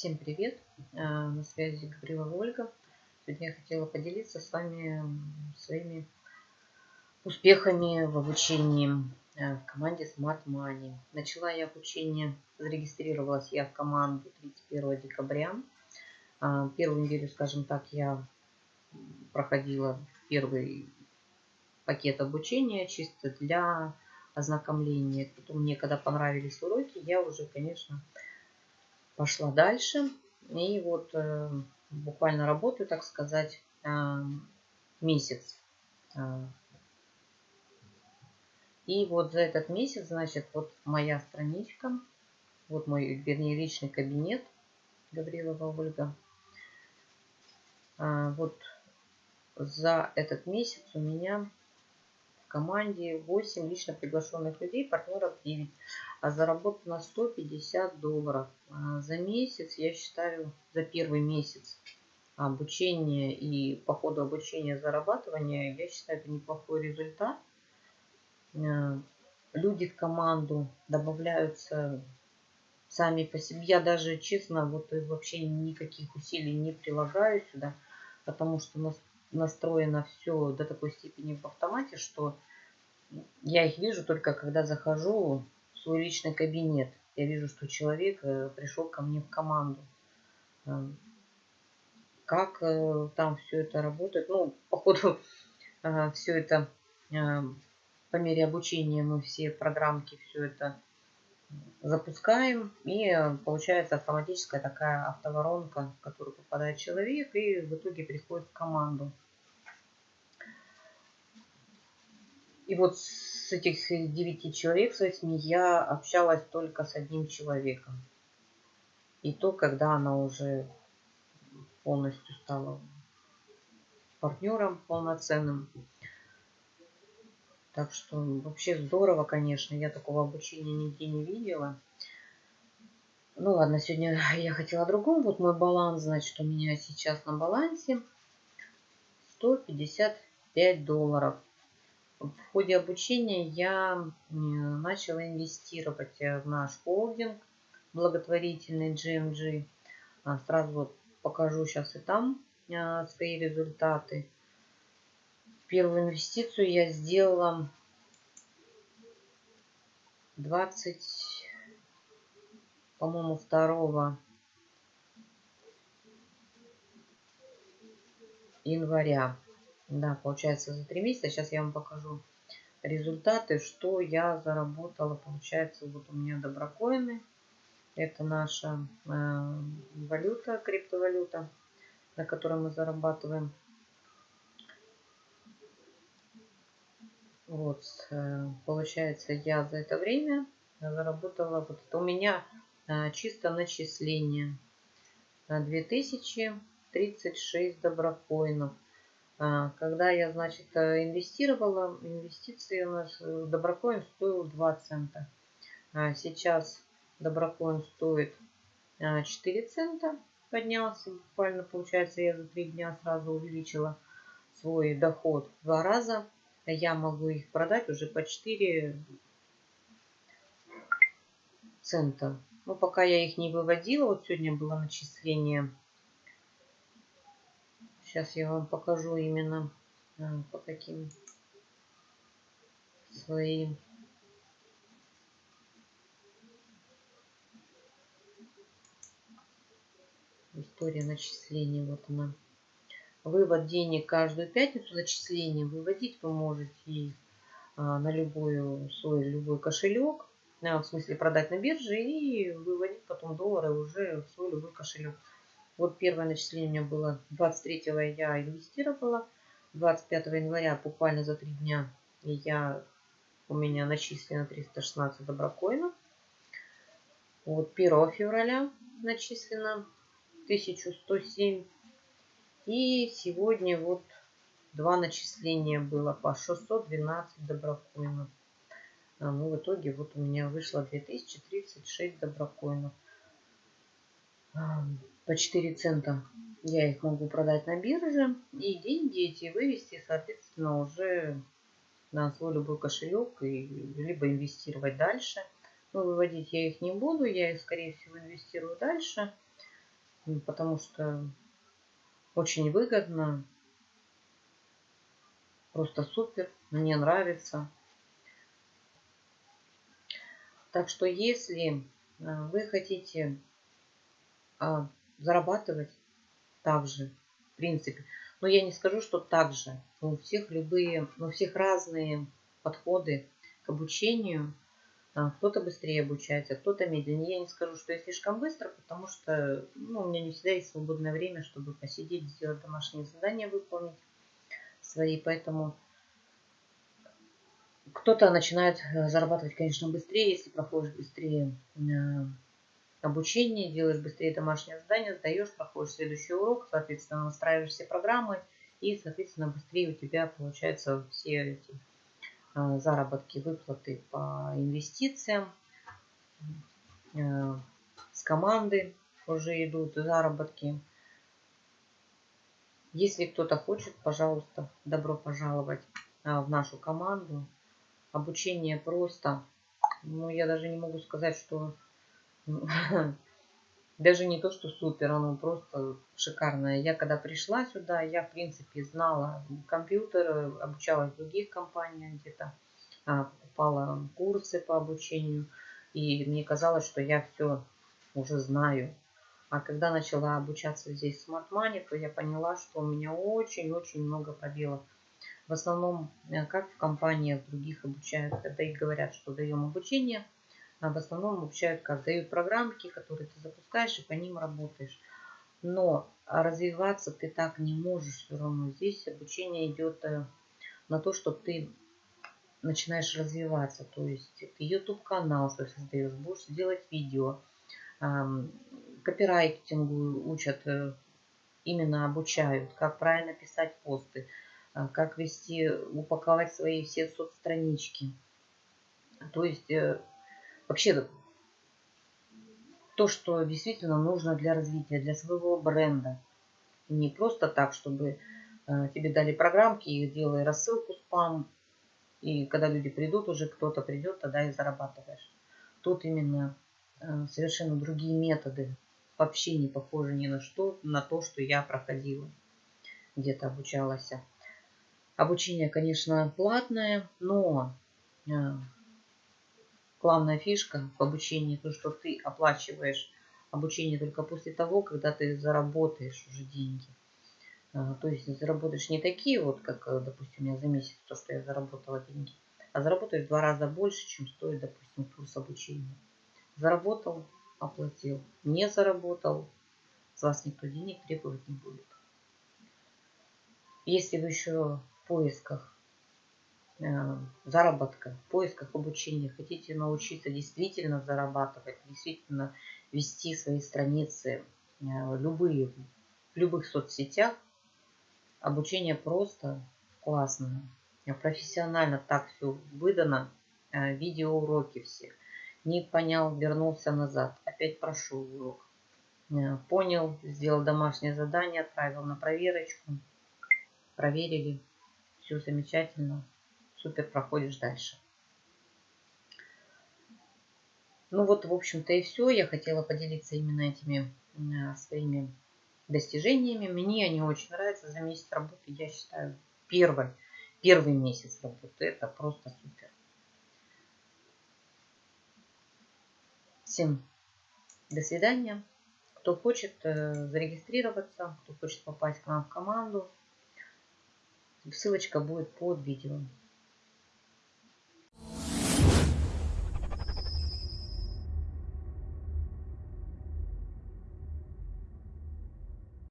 Всем привет! А, на связи Гаврилова Ольга. Сегодня я хотела поделиться с вами своими успехами в обучении а, в команде Smart Money. Начала я обучение, зарегистрировалась я в команду 31 декабря. А, первую неделю, скажем так, я проходила первый пакет обучения чисто для ознакомления. Потом мне, когда понравились уроки, я уже, конечно, пошла дальше. И вот э, буквально работаю, так сказать, э, месяц. Э, и вот за этот месяц, значит, вот моя страничка, вот мой, вернее, личный кабинет Гаврилова Ольга. Вот за этот месяц у меня команде 8 лично приглашенных людей, партнеров 9. А заработано 150 долларов. А за месяц, я считаю, за первый месяц обучения и по ходу обучения зарабатывания, я считаю, это неплохой результат. Э, люди в команду добавляются сами по себе. Я даже, честно, вот вообще никаких усилий не прилагаю сюда, потому что настроено все до такой степени в автомате, что я их вижу только когда захожу в свой личный кабинет. Я вижу, что человек э, пришел ко мне в команду. Э, как э, там все это работает? Ну, походу, все это по мере обучения мы все программки все это запускаем. И получается автоматическая такая автоворонка, в которую попадает человек и в итоге приходит в команду. И вот с этих девяти человек, с восьми, я общалась только с одним человеком. И то, когда она уже полностью стала партнером полноценным. Так что вообще здорово, конечно. Я такого обучения нигде не видела. Ну ладно, сегодня я хотела о другом. Вот мой баланс, значит, у меня сейчас на балансе 155 долларов в ходе обучения я начала инвестировать э, в наш холдинг благотворительный GMG. А, сразу покажу сейчас и там а, свои результаты. Первую инвестицию я сделала 20, по-моему, 2 января. Да, получается за три месяца. Сейчас я вам покажу результаты, что я заработала. Получается, вот у меня доброкоины. Это наша э, валюта, криптовалюта, на которой мы зарабатываем. Вот, э, получается, я за это время заработала, вот это у меня э, чисто начисление на 2036 доброкоинов. А, когда я, значит, э, инвестировала, инвестиции у нас, э, доброкоин стоил 2 цента. А сейчас доброкоин стоит 4 а, цента, поднялся буквально, получается, я за 3 дня сразу увеличила свой доход в два раза. Я могу их продать уже по 4 цента. Но пока я их не выводила, вот сегодня было начисление Сейчас я вам покажу именно а, по каким своим история начисления. Вот она. Вывод денег каждую пятницу зачисление. Выводить вы можете а, на любой свой любой кошелек. А, в смысле продать на бирже и выводить потом доллары уже в свой любой кошелек. Вот первое начисление у меня было 23 я инвестировала. 25 января, буквально за три дня, я, у меня начислено 316 доброкоинов. Вот 1 февраля начислено 1107. И сегодня вот два начисления было по 612 доброкоинов. А, ну, в итоге вот у меня вышло 2036 доброкоинов по 4 цента я их могу продать на бирже и деньги эти вывести, соответственно, уже на свой любой кошелек и либо инвестировать дальше. Но выводить я их не буду, я их, скорее всего, инвестирую дальше. потому что очень выгодно, просто супер, мне нравится. Так что если а, вы хотите зарабатывать также, в принципе, но я не скажу, что также. У всех любые, у всех разные подходы к обучению. А, кто-то быстрее обучается, кто-то медленнее. Я не скажу, что я слишком быстро, потому что ну, у меня не всегда есть свободное время, чтобы посидеть, сделать домашние задания, выполнить свои. Поэтому кто-то начинает э, зарабатывать, конечно, быстрее, если проходишь быстрее э, обучение, делаешь быстрее домашнее задание, сдаешь, проходишь следующий урок, соответственно, настраиваешь все программы, и, соответственно, быстрее у тебя получаются все эти э, заработки, выплаты по инвестициям. С команды уже идут заработки. Если кто-то хочет, пожалуйста, добро пожаловать в нашу команду. Обучение просто. Ну, я даже не могу сказать, что... Даже не то, что супер, оно просто шикарное. Я когда пришла сюда, я, в принципе, знала компьютер, обучалась в других компаниях где-то, а, покупала курсы по обучению. И мне казалось, что я все уже знаю. А когда начала обучаться здесь Smart Money, то я поняла, что у меня очень-очень много пробелов. В основном, э, как в компаниях других обучают, когда и говорят, что даем обучение, а в основном обучают как дают программки, которые ты запускаешь и по ним работаешь. Но развиваться ты так не можешь все равно. Здесь обучение идет э, на то, что ты начинаешь развиваться. То есть ты YouTube канал свой создаешь, будешь делать видео. Копирайтингу учат, э, именно обучают, как правильно писать посты а, как вести, упаковать свои все соцстранички. То есть э, вообще то, что действительно нужно для развития, для своего бренда. Не просто так, чтобы э, тебе дали программки, их делай рассылку спам, и когда люди придут, уже кто-то придет, тогда и зарабатываешь. Тут именно э, совершенно другие методы, вообще не похожи ни на что, на то, что я проходила, где-то обучалась. Обучение, конечно, платное, но э, главная фишка в обучении то, что ты оплачиваешь обучение только после того, когда ты заработаешь уже деньги. Э, то есть заработаешь не такие вот, как, э, допустим, я за месяц, то, что я заработала деньги, а заработаешь в два раза больше, чем стоит, допустим, курс обучения. Заработал, оплатил. Не заработал, с вас никто денег требовать не будет. Если вы еще поисках э, заработка, в поисках обучения, хотите научиться действительно зарабатывать, действительно вести свои страницы, э, любые, в любых соцсетях, обучение просто классное. Профессионально так все выдано, э, видеоуроки все. Не понял, вернулся назад, опять прошел урок. Понял, сделал домашнее задание, отправил на проверочку, проверили, все замечательно, супер, проходишь дальше. Ну вот, в общем-то и все. Я хотела поделиться именно этими э, своими достижениями. Мне они очень нравятся. За месяц работы, я считаю, первый, первый месяц работы. Это просто супер. Всем до свидания. Кто хочет э, зарегистрироваться, кто хочет попасть к нам в команду, Ссылочка будет под видео.